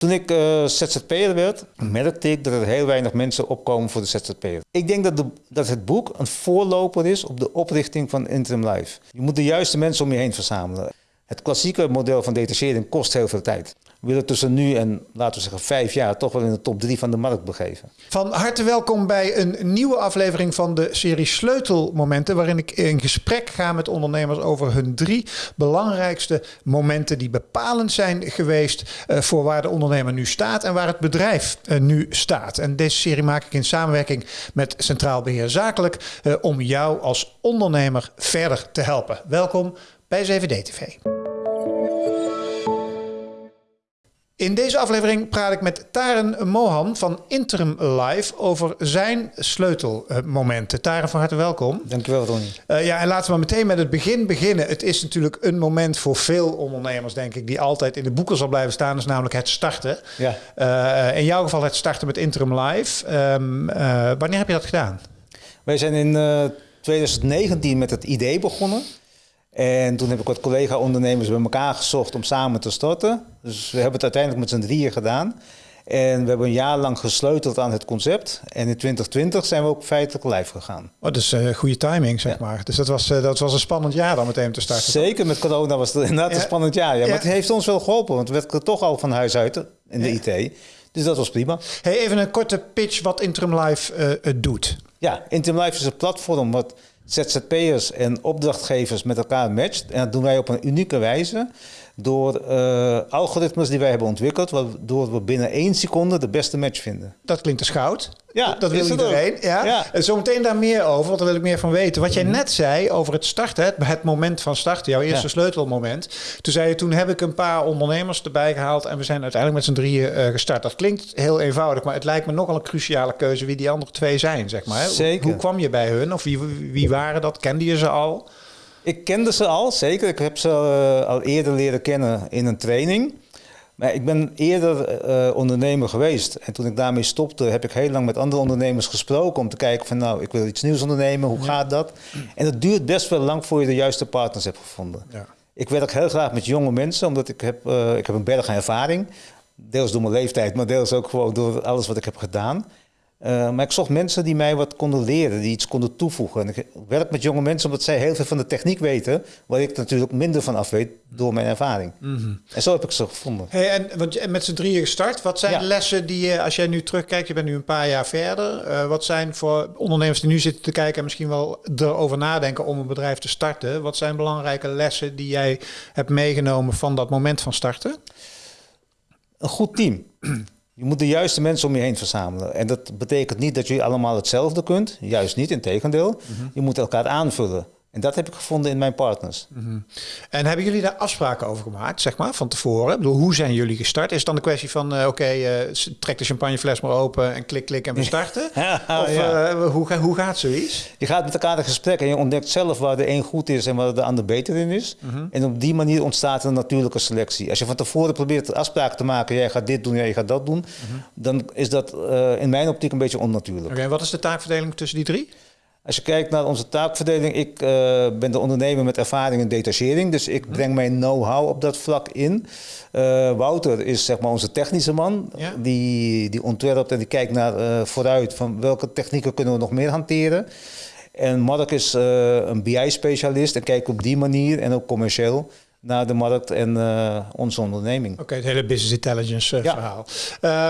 Toen ik uh, ZZP'er werd, merkte ik dat er heel weinig mensen opkomen voor de ZZP'er. Ik denk dat, dat het boek een voorloper is op de oprichting van Interim Life. Je moet de juiste mensen om je heen verzamelen. Het klassieke model van detachering kost heel veel tijd willen tussen nu en, laten we zeggen, vijf jaar toch wel in de top drie van de markt begeven. Van harte welkom bij een nieuwe aflevering van de serie Sleutelmomenten, waarin ik in gesprek ga met ondernemers over hun drie belangrijkste momenten die bepalend zijn geweest uh, voor waar de ondernemer nu staat en waar het bedrijf uh, nu staat. En deze serie maak ik in samenwerking met Centraal Beheer Zakelijk uh, om jou als ondernemer verder te helpen. Welkom bij 7D TV. In deze aflevering praat ik met Taren Mohan van Interim Life over zijn sleutelmomenten. Taren, van harte welkom. Dankjewel, Ronnie. Uh, ja, en laten we maar meteen met het begin beginnen. Het is natuurlijk een moment voor veel ondernemers, denk ik, die altijd in de boeken zal blijven staan, is namelijk het starten. Ja. Uh, in jouw geval het starten met Interim Life. Um, uh, wanneer heb je dat gedaan? Wij zijn in 2019 met het idee begonnen. En toen heb ik wat collega-ondernemers bij elkaar gezocht om samen te starten. Dus we hebben het uiteindelijk met z'n drieën gedaan. En we hebben een jaar lang gesleuteld aan het concept. En in 2020 zijn we ook feitelijk live gegaan. Oh, uh, goede timing, zeg maar. Dus dat was, uh, dat was een spannend jaar dan meteen te starten. Zeker, met corona was het inderdaad een spannend jaar. Ja. Maar het heeft ons wel geholpen, want we werken toch al van huis uit in de IT. Dus dat was prima. Hey, even een korte pitch wat Interim Life uh, doet. Ja, Interim Life is een platform wat ZZP'ers en opdrachtgevers met elkaar matcht. En dat doen wij op een unieke wijze door uh, algoritmes die wij hebben ontwikkeld, waardoor we binnen één seconde de beste match vinden. Dat klinkt als goud. Ja, dat wil iedereen. Ja. ja. En zometeen daar meer over, want daar wil ik meer van weten. Wat jij mhm. net zei over het starten, het, het moment van starten, jouw eerste sleutelmoment. Toen zei je, toen heb ik een paar ondernemers erbij gehaald en we zijn uiteindelijk met z'n drieën uh, gestart. Dat klinkt heel eenvoudig, maar het lijkt me nogal een cruciale keuze wie die andere twee zijn, zeg maar. Zeker. Hoe, hoe kwam je bij hun? Of wie, wie waren dat? Kende je ze al? Ik kende ze al, zeker. Ik heb ze uh, al eerder leren kennen in een training. Maar ik ben eerder uh, ondernemer geweest. En toen ik daarmee stopte, heb ik heel lang met andere ondernemers gesproken om te kijken van nou, ik wil iets nieuws ondernemen, hoe gaat dat? En het duurt best wel lang voor je de juiste partners hebt gevonden. Ja. Ik werk heel graag met jonge mensen, omdat ik heb, uh, ik heb een berg aan ervaring. Deels door mijn leeftijd, maar deels ook gewoon door alles wat ik heb gedaan. Uh, maar ik zocht mensen die mij wat konden leren, die iets konden toevoegen. En ik werk met jonge mensen omdat zij heel veel van de techniek weten, waar ik natuurlijk minder van af weet door mijn ervaring. Mm -hmm. En zo heb ik ze gevonden. Hey, en want met z'n drieën gestart, wat zijn ja. de lessen die je, als jij nu terugkijkt, je bent nu een paar jaar verder, uh, wat zijn voor ondernemers die nu zitten te kijken en misschien wel erover nadenken om een bedrijf te starten, wat zijn belangrijke lessen die jij hebt meegenomen van dat moment van starten? Een goed team. Je moet de juiste mensen om je heen verzamelen. En dat betekent niet dat je allemaal hetzelfde kunt. Juist niet, in tegendeel. Mm Je moet elkaar aanvullen. En dat heb ik gevonden in mijn partners. Mm En hebben jullie daar afspraken over gemaakt, zeg maar, van tevoren? Ik bedoel, hoe zijn jullie gestart? Is het dan de kwestie van, uh, oké, okay, uh, trek de champagnefles maar open en klik, klik en we starten? ja, of ja. uh, hoe, hoe gaat zoiets? Je gaat met elkaar in gesprek en je ontdekt zelf waar de een goed is en waar de ander beter in is. Mm -hmm. En op die manier ontstaat een natuurlijke selectie. Als je van tevoren probeert afspraken te maken, jij gaat dit doen, jij gaat dat doen, mm -hmm. dan is dat in mijn optiek een beetje onnatuurlijk. Oké, okay, wat is de taakverdeling tussen die drie? Als je kijkt naar onze taakverdeling, ik uh, ben de ondernemer met ervaring in detachering, dus ik breng mijn know-how op dat vlak in. Uh, Wouter is zeg maar onze technische man, ja. die, die ontwerpt en die kijkt naar uh, vooruit van welke technieken kunnen we nog meer hanteren. En Mark is een BI-specialist en kijkt op die manier en ook commercieel naar de markt en uh, onze onderneming. Oké, okay, het hele business intelligence uh, ja. verhaal.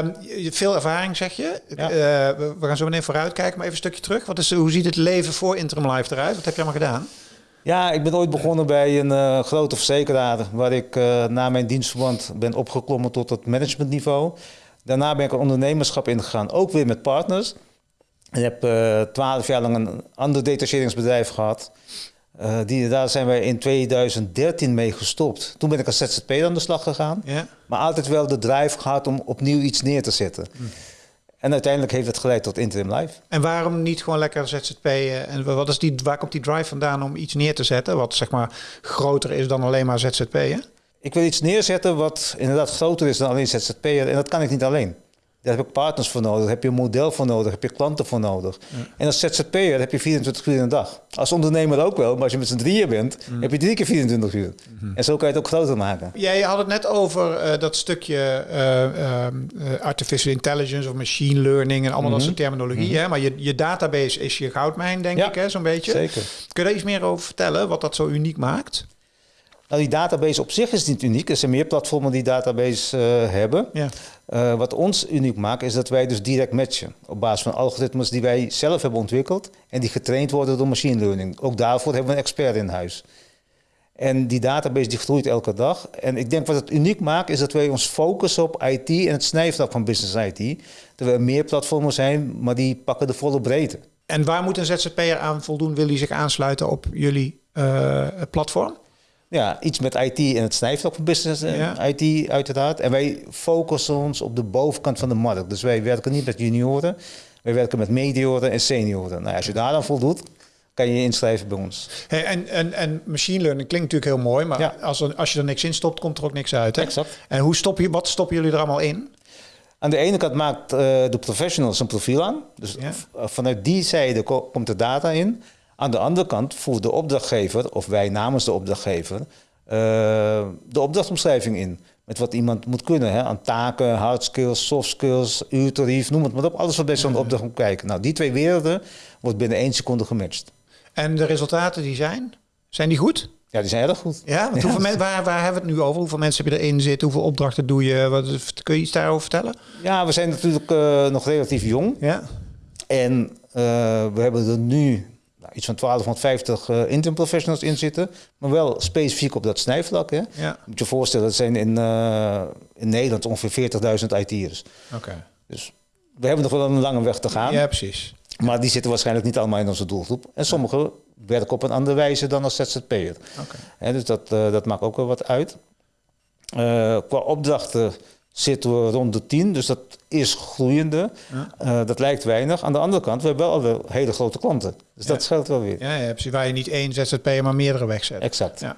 Um, veel ervaring zeg je. Ja. We, we gaan zo meteen vooruit kijken, maar even een stukje terug. Wat is, hoe ziet het leven voor Interim Life eruit? Wat heb je allemaal gedaan? Ja, ik ben ooit begonnen bij een grote verzekeraar waar ik na mijn dienstverband ben opgeklommen tot het managementniveau. Daarna ben ik een ondernemerschap ingegaan, ook weer met partners. Ik heb twaalf jaar lang een ander detacheringsbedrijf gehad. Uh, die, daar zijn wij in 2013 mee gestopt. Toen ben ik als ZZP aan de slag gegaan. Ja. Maar altijd wel de drive gehad om opnieuw iets neer te zetten. Hm. En uiteindelijk heeft het geleid tot Interim Life. En waarom niet gewoon lekker ZZP? En wat is die, waar komt die drive vandaan om iets neer te zetten... wat zeg maar groter is dan alleen maar ZZP? Ik wil iets neerzetten wat inderdaad groter is dan alleen ZZP. En dat kan ik niet alleen. Daar heb je partners voor nodig, daar heb je een model voor nodig, heb je klanten voor nodig. En als ZZP'er heb je 24 uur in een dag. Als ondernemer ook wel, maar als je met z'n drieën bent, heb je drie keer 24 uur. En zo kan je het ook groter maken. Jij had het net over eh, dat stukje eh, eh, artificial intelligence of machine learning en allemaal dat soort terminologie. hè? Maar je, je database is je goudmijn, denk Ja, ik, hè, zo'n beetje. zeker. Kun je daar iets meer over vertellen, wat dat zo uniek maakt? Nou, die database op zich is niet uniek. Er zijn meer platformen die database eh, hebben. Ja. Eh, wat ons uniek maakt, is dat wij dus direct matchen. Op basis van algoritmes die wij zelf hebben ontwikkeld en die getraind worden door machine learning. Ook daarvoor hebben we een expert in huis. En die database die groeit elke dag. En ik denk wat het uniek maakt, is dat wij ons focussen op IT en het snijvlak van business IT. Terwijl er meer platformen zijn, maar die pakken de volle breedte. En waar moet een ZZP'er aan voldoen? Wil hij zich aansluiten op jullie eh, platform? Ja, iets met IT en het snijvlak van business en Ja. IT uiteraard. En wij focussen ons op de bovenkant van de markt. Dus wij werken niet met junioren. Wij werken met medioren en senioren. Nou, als je daar aan voldoet, kan je je inschrijven bij ons. Hey, en, en, en machine learning klinkt natuurlijk heel mooi, maar Ja. als, er, als je er niks in stopt, komt er ook niks uit. Hè? Exact. En hoe stop je, wat stoppen jullie er allemaal in? Aan de ene kant maakt eh, de professionals een profiel aan. Dus Ja. vanuit die zijde ko- komt de data in. Aan de andere kant voert de opdrachtgever, of wij namens de opdrachtgever, eh, de opdrachtomschrijving in. Met wat iemand moet kunnen. Hè? Aan taken, hard skills, soft skills, uurtarief, noem het maar op. Alles wat bij zo'n opdracht moet kijken. Nou, die twee werelden wordt binnen één seconde gematcht. En de resultaten die zijn, zijn die goed? Ja, die zijn erg goed. Ja, want hoeveel men, waar, waar hebben we het nu over? Hoeveel mensen heb je erin zitten? Hoeveel opdrachten doe je? Wat, kun je iets daarover vertellen? Ja, we zijn natuurlijk eh, nog relatief jong. Ja. En eh, we hebben er nu nou, iets van 1250 eh intern professionals in zitten. Maar wel specifiek op dat snijvlak. Hè. Ja. moet je voorstellen, dat zijn in, eh, in Nederland ongeveer 40.000 IT'ers. Oké. Dus we hebben nog wel een lange weg te gaan. Ja, precies. Maar die zitten waarschijnlijk niet allemaal in onze doelgroep. En sommigen werken op een andere wijze dan als ZZP'er. Hè, dus dat, eh, dat maakt ook wel wat uit. Qua opdrachten zitten we rond de 10, dus dat is groeiende. Dat lijkt weinig. Aan de andere kant, we hebben wel hele grote klanten. Dus dat scheelt wel weer. Ja, ja, precies. Waar je niet één ZZP'er, maar meerdere wegzet. Exact. Ja.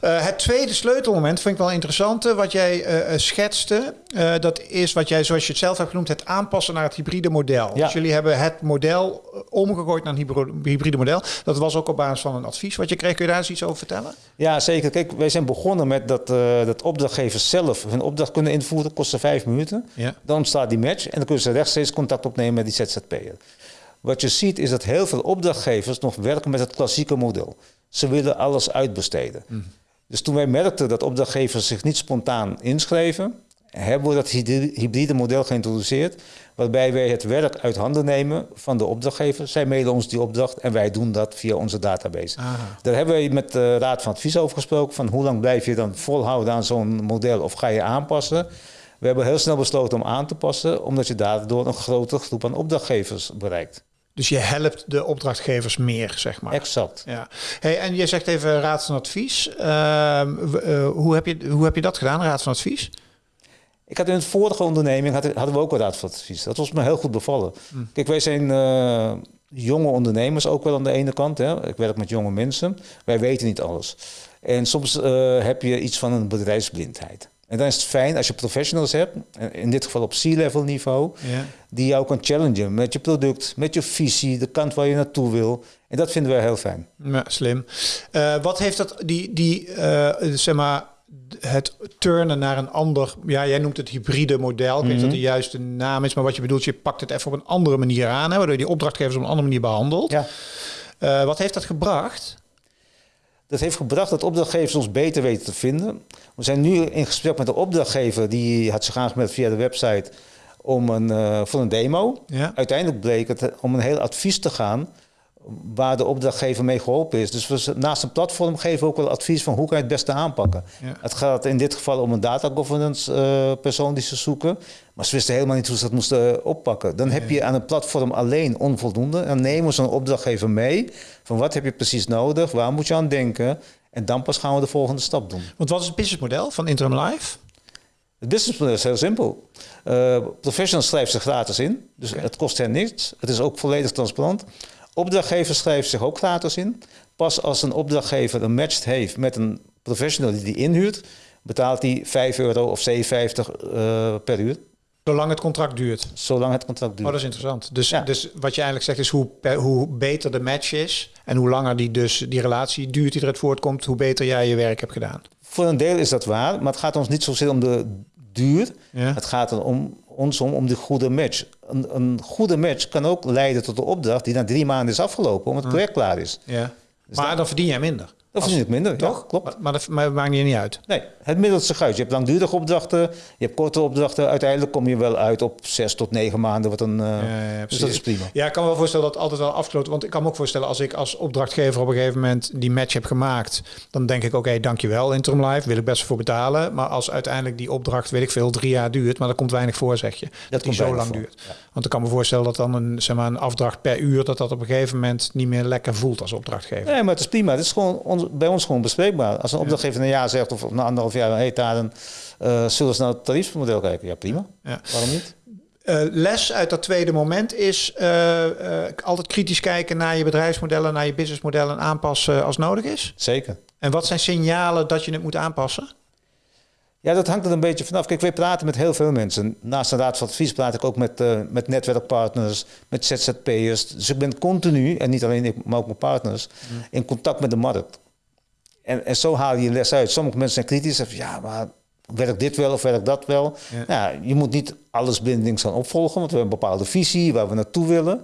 Eh, het tweede sleutelmoment vind ik wel interessant. eh, Wat jij eh, schetste, dat is wat jij, zoals je het zelf hebt genoemd, het aanpassen naar het hybride model. Ja. Dus jullie hebben het model omgegooid naar een hybride model. Dat was ook op basis van een advies wat je kreeg. Kun je daar eens iets over vertellen? Ja, zeker. Kijk, wij zijn begonnen met dat, dat opdrachtgevers zelf hun opdracht kunnen invoeren. Kostte vijf minuten. Dan ontstaat die match en dan kunnen ze rechtstreeks contact opnemen met die ZZP'er. Wat je ziet is dat heel veel opdrachtgevers nog werken met het klassieke model. Ze willen alles uitbesteden. Dus toen wij merkten dat opdrachtgevers zich niet spontaan inschreven, hebben we dat hybri- hybride model geïntroduceerd, waarbij wij het werk uit handen nemen van de opdrachtgever. Zij mailen ons die opdracht en wij doen dat via onze database. Aha. Daar hebben we met de Raad van Advies over gesproken. Van hoe lang blijf je dan volhouden aan zo'n model of ga je aanpassen? We hebben heel snel besloten om aan te passen, omdat je daardoor een grotere groep aan opdrachtgevers bereikt. Dus je helpt de opdrachtgevers meer, zeg maar. Exact. Ja. Hey, en je zegt even raad van advies. Ehm, eh, hoe, heb je, hoe heb je dat gedaan, raad van advies? Ik had in het vorige onderneming hadden, hadden we ook een raad van advies. Dat was me heel goed bevallen. Kijk, wij zijn eh, jonge ondernemers ook wel aan de ene kant. Hè. Ik werk met jonge mensen. Wij weten niet alles. En soms eh, heb je iets van een bedrijfsblindheid. En dan is het fijn als je professionals hebt, in dit geval op C-level niveau, Ja. die jou kan challengen met je product, met je visie, de kant waar je naartoe wil. En dat vinden wij heel fijn. Ja, slim. Eh, wat heeft dat, die, die eh, zeg maar, het turnen naar een ander, ja, jij noemt het hybride model. Ik weet niet dat de juiste naam is, maar wat je bedoelt, je pakt het even op een andere manier aan, hè, waardoor je die opdrachtgevers op een andere manier behandelt. Ja. Eh, wat heeft dat gebracht? Dat heeft gebracht dat opdrachtgevers ons beter weten te vinden. We zijn nu in gesprek met de opdrachtgever, die had zich aangemeld via de website om een, eh, voor een demo. Ja. Uiteindelijk bleek het om een heel advies te gaan waar de opdrachtgever mee geholpen is. Dus we naast een platform geven we ook wel advies van hoe kan je het beste aanpakken. Ja. Het gaat in dit geval om een data governance eh, persoon die ze zoeken. Maar ze wisten helemaal niet hoe ze dat moesten eh, oppakken. Dan heb je aan een platform alleen onvoldoende. Dan nemen we zo'n opdrachtgever mee. Van wat heb je precies nodig? Waar moet je aan denken? En dan pas gaan we de volgende stap doen. Want wat is het businessmodel van Interim Life? Het businessmodel is heel simpel. Eh professionals schrijven zich gratis in. Dus het kost hen niks. Het is ook volledig transparant. Opdrachtgever schrijft zich ook gratis in. Pas als een opdrachtgever een match heeft met een professional die die inhuurt, betaalt hij 5 euro of 7,50 eh, per uur. Zolang het contract duurt. Zolang het contract Oh, duurt. dat is interessant. Dus, Ja. dus wat je eigenlijk zegt is hoe, per- hoe beter de match is en hoe langer die, dus, die relatie duurt die eruit voortkomt, hoe beter jij je werk hebt gedaan. Voor een deel is dat waar, maar het gaat ons niet zozeer om de duur. Ja. Het gaat er om, ons om, om de goede match. Een, een goede match kan ook leiden tot een opdracht die na drie maanden is afgelopen, omdat het project klaar is. Ja. Maar dan verdien jij minder. Dan verdien ik minder, Toch? Ja, klopt. Maar, maar dat maar dat maakt je niet uit. Nee, het middelt zich uit. Je hebt langdurige opdrachten, je hebt korte opdrachten. Uiteindelijk kom je wel uit op zes tot negen maanden. Wat een, eh, Ja, ja, dus dat is prima. Ja, ik kan me wel voorstellen dat het altijd wel afgesloten Want ik kan me ook voorstellen als ik als opdrachtgever op een gegeven moment die match heb gemaakt. Dan denk ik, oké, dankjewel Interim Life. Wil ik best voor betalen. Maar als uiteindelijk die opdracht, weet ik veel, drie jaar duurt. Maar er komt weinig voor, zeg je. Dat, die komt zo lang voor, duurt. Want ik kan me voorstellen dat dan een, zeg maar, een afdracht per uur. Dat dat op een gegeven moment niet meer lekker voelt als opdrachtgever. Nee, maar het is prima. Het is gewoon ons, bij ons gewoon bespreekbaar. Als een opdrachtgever een jaar zegt of na anderhalf jaar, hey Taren, eh zullen we naar het tariefmodel kijken? Ja, prima. Ja. Waarom niet? Eh, les uit dat tweede moment is eh, altijd kritisch kijken naar je bedrijfsmodellen, naar je businessmodellen en aanpassen als nodig is. Zeker. En wat zijn signalen dat je het moet aanpassen? Ja, dat hangt er een beetje vanaf. Kijk, wij praten met heel veel mensen. Naast de raad van advies praat ik ook met, met netwerkpartners, met ZZP'ers. Dus ik ben continu, en niet alleen ik, maar ook mijn partners, in contact met de markt. En, en zo haal je les uit. Sommige mensen zijn kritisch zeggen, ja, maar werkt dit wel of werkt dat wel? Ja. Nou, je moet niet alles blindelings gaan opvolgen, want we hebben een bepaalde visie waar we naartoe willen.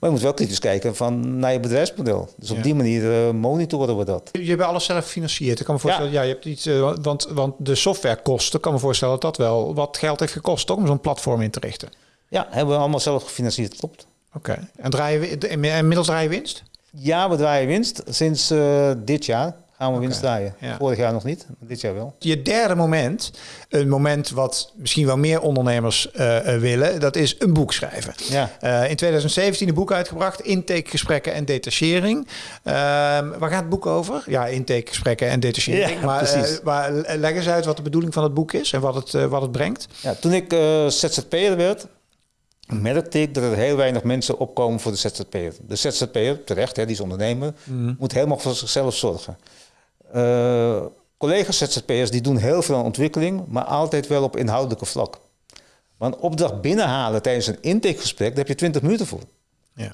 Maar je moet wel kritisch kijken van, naar je bedrijfsmodel. Dus op Ja. die manier eh, monitoren we dat. Je hebt alles zelf gefinancierd. Ik kan me voorstellen, ja, je hebt iets, eh, want, want de softwarekosten, kan me voorstellen dat dat wel wat geld heeft gekost, toch, om zo'n platform in te richten. Ja, hebben we allemaal zelf gefinancierd, klopt. Oké. En draai je, wi- en inmiddels draai je winst? Ja, we draaien winst. Sinds eh, dit jaar gaan we winst draaien. ja. Vorig jaar nog niet, maar dit jaar wel. Je derde moment, een moment wat misschien wel meer ondernemers eh, eh, willen, dat is een boek schrijven. Ja. Eh, in 2017 een boek uitgebracht, Intakegesprekken en Detachering. Ehm, waar gaat het boek over? Ja, intakegesprekken en detachering. Ja, maar, maar leg eens uit wat de bedoeling van het boek is en wat het, wat het brengt. Ja, toen ik ZZP'er werd, merkte ik dat er heel weinig mensen opkomen voor de ZZP'er. De ZZP'er, terecht, hè, die is ondernemer, moet helemaal voor zichzelf zorgen. Eh, collega's ZZP'ers die doen heel veel aan ontwikkeling, maar altijd wel op inhoudelijke vlak. Een opdracht binnenhalen tijdens een intakegesprek, daar heb je 20 minuten voor. Ja.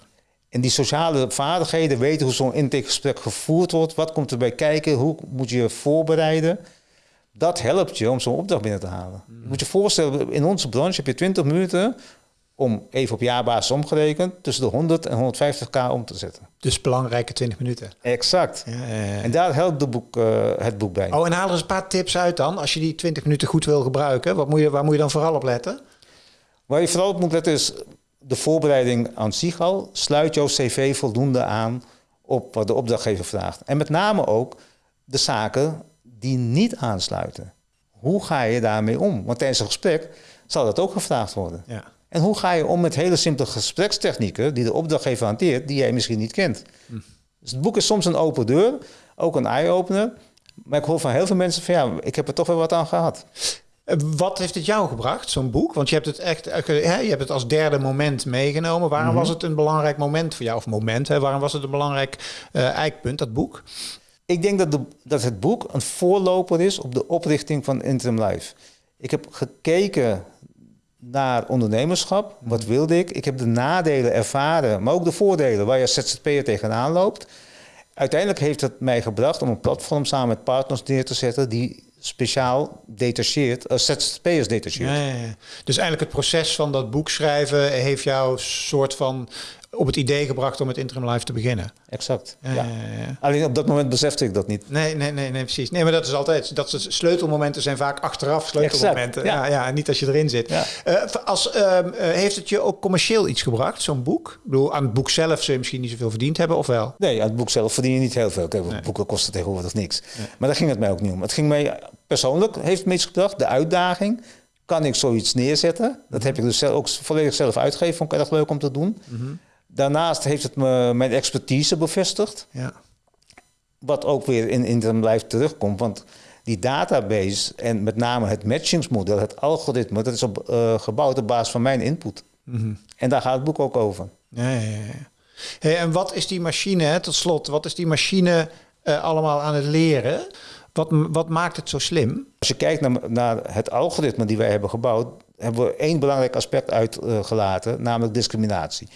En die sociale vaardigheden, weten hoe zo'n intakegesprek gevoerd wordt, wat komt erbij kijken, hoe moet je je voorbereiden. Dat helpt je om zo'n opdracht binnen te halen. Je moet je voorstellen, in onze branche heb je 20 minuten om even op jaarbasis omgerekend tussen de 100 en 150k om te zetten. Dus belangrijke 20 minuten. Exact. Ja, ja, ja. En daar helpt de boek, eh, het boek bij. Oh, en haal er eens een paar tips uit dan. Als je die 20 minuten goed wil gebruiken, wat moet je, waar moet je dan vooral op letten? Waar je vooral op moet letten is de voorbereiding aan zich al. Sluit jouw cv voldoende aan op wat de opdrachtgever vraagt. En met name ook de zaken die niet aansluiten. Hoe ga je daarmee om? Want tijdens een gesprek zal dat ook gevraagd worden. Ja. En hoe ga je om met hele simpele gesprekstechnieken die de opdrachtgever hanteert, die jij misschien niet kent? Dus het boek is soms een open deur, ook een eye-opener. Maar ik hoor van heel veel mensen van ja, ik heb er toch wel wat aan gehad. Eh, Wat heeft het jou gebracht, zo'n boek? Want je hebt het echt, eh, je hebt het als derde moment meegenomen. Waarom was het een belangrijk moment voor jou? Of moment, hè? Waarom was het een belangrijk eh eikpunt, dat boek? Ik denk dat, de, dat het boek een voorloper is op de oprichting van Interim Life. Ik heb gekeken naar ondernemerschap. Wat wilde ik? Ik heb de nadelen ervaren, maar ook de voordelen waar je als ZZP'er tegenaan loopt. Uiteindelijk heeft het mij gebracht om een platform samen met partners neer te zetten die speciaal detacheert, als ZZP'ers detacheert. Ja, ja. Dus eigenlijk het proces van dat boek schrijven heeft jou soort van op het idee gebracht om het Interim Life te beginnen. Exact. Ja. Alleen op dat moment besefte ik dat niet. Nee, nee, nee, nee, precies. Nee, maar dat is altijd. Dat is, sleutelmomenten zijn vaak achteraf sleutelmomenten. Exact, ja. ja. Ja, niet als je erin zit. Ja. Eh, als, ehm, eh, heeft het je ook commercieel iets gebracht, zo'n boek? Ik bedoel, aan het boek zelf zul je misschien niet zoveel verdiend hebben, of wel? Nee, aan het boek zelf verdien je niet heel veel. Kijk, Nee. boeken kosten tegenwoordig niks. Maar daar ging het mij ook niet om. Het ging mij persoonlijk, heeft me iets gebracht, de uitdaging. Kan ik zoiets neerzetten? Dat heb ik dus zelf, ook volledig zelf uitgegeven. Vond ik erg leuk om te doen. Daarnaast heeft het me mijn expertise bevestigd. Ja. Wat ook weer in Interim Life terugkomt. Want die database en met name het matchingsmodel, het algoritme, dat is op, eh, gebouwd op basis van mijn input. En daar gaat het boek ook over. Ja, ja, ja. Hey, en wat is die machine, hè, tot slot, wat is die machine eh, allemaal aan het leren? Wat, wat maakt het zo slim? Als je kijkt naar, naar het algoritme die wij hebben gebouwd, hebben we één belangrijk aspect uitgelaten, namelijk discriminatie.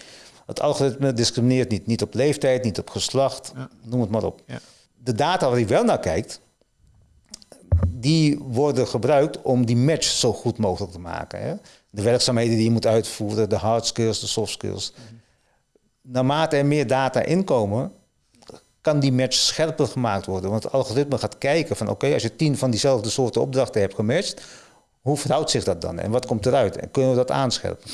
Het algoritme discrimineert niet. Niet op leeftijd, niet op geslacht, noem het maar op. Ja. De data waar hij wel naar kijkt, die worden gebruikt om die match zo goed mogelijk te maken. Hè? De werkzaamheden die je moet uitvoeren, de hard skills, de soft skills. Naarmate er meer data inkomen, kan die match scherper gemaakt worden. Want het algoritme gaat kijken van oké, als je tien van diezelfde soorten opdrachten hebt gematcht, hoe verhoudt zich dat dan? En wat komt eruit? En kunnen we dat aanscherpen?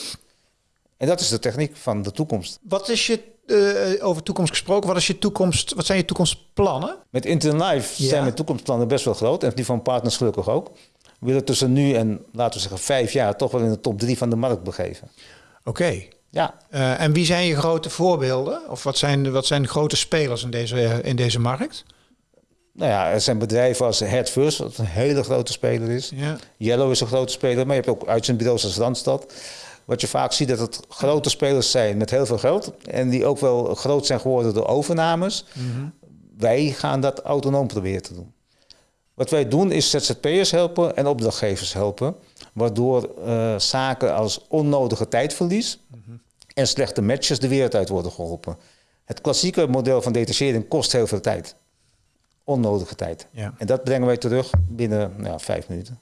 En dat is de techniek van de toekomst. Wat is je, uh, over toekomst gesproken, wat, is je toekomst, wat zijn je toekomstplannen? Met Ja. zijn mijn toekomstplannen best wel groot. En die van partners gelukkig ook. We willen tussen nu en, laten we zeggen, vijf jaar... toch wel in de top drie van de markt begeven. Oké. Ja, Eh, en wie zijn je grote voorbeelden? Of wat zijn, wat zijn grote spelers in deze, in deze markt? nou ja, er zijn bedrijven als Head First... wat een hele grote speler is. Ja. Yellow is een grote speler, maar je hebt ook uitzendbureaus als Randstad. Wat je vaak ziet, dat het grote spelers zijn met heel veel geld. En die ook wel groot zijn geworden door overnames. Wij gaan dat autonoom proberen te doen. Wat wij doen is ZZP'ers helpen en opdrachtgevers helpen. Waardoor eh, zaken als onnodige tijdverlies en slechte matches de wereld uit worden geholpen. Het klassieke model van detachering kost heel veel tijd. Onnodige tijd. Ja. En dat brengen wij terug binnen nou, vijf minuten.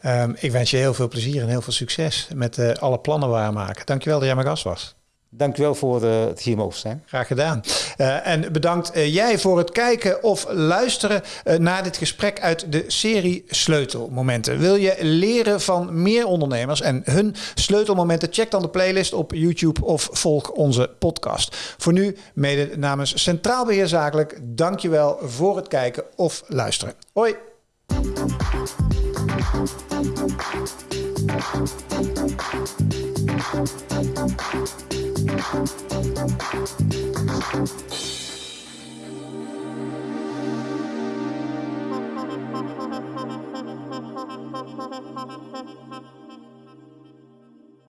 Ehm, ik wens je heel veel plezier en heel veel succes met eh, alle plannen waarmaken. Dankjewel dat jij mijn gast was. Dankjewel voor eh, het hier mogen zijn. Graag gedaan. Eh, en bedankt jij voor het kijken of luisteren naar dit gesprek uit de serie Sleutelmomenten. Wil je leren van meer ondernemers en hun sleutelmomenten? Check dan de playlist op YouTube of volg onze podcast. Voor nu, mede namens Centraal Beheer Zakelijk, dankjewel voor het kijken of luisteren. Hoi! Thank you.